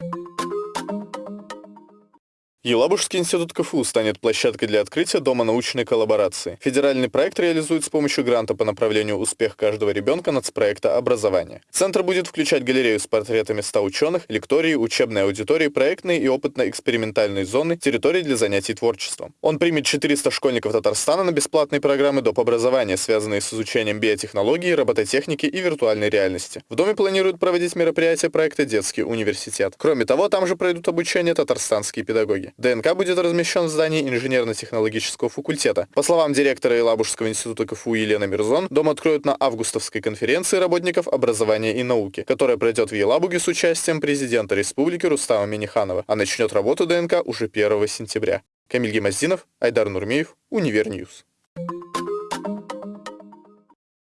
you Елабужский институт КФУ станет площадкой для открытия Дома научной коллаборации. Федеральный проект реализует с помощью гранта по направлению «Успех каждого ребенка» нацпроекта «Образование». Центр будет включать галерею с портретами 100 ученых, лектории, учебные аудитории, проектные и опытно-экспериментальные зоны, территории для занятий творчеством. Он примет 400 школьников Татарстана на бесплатные программы доп. образования, связанные с изучением биотехнологии, робототехники и виртуальной реальности. В доме планируют проводить мероприятия проекта «Детский университет». Кроме того, там же пройдут обучение татарстанские педагоги. ДНК будет размещен в здании инженерно-технологического факультета. По словам директора Елабужского института КФУ Елены Мирзон, дом откроют на августовской конференции работников образования и науки, которая пройдет в Елабуге с участием президента республики Рустама Миниханова, а начнет работу ДНК уже 1 сентября. Камиль Гемоздинов, Айдар Нурмеев, Univer News.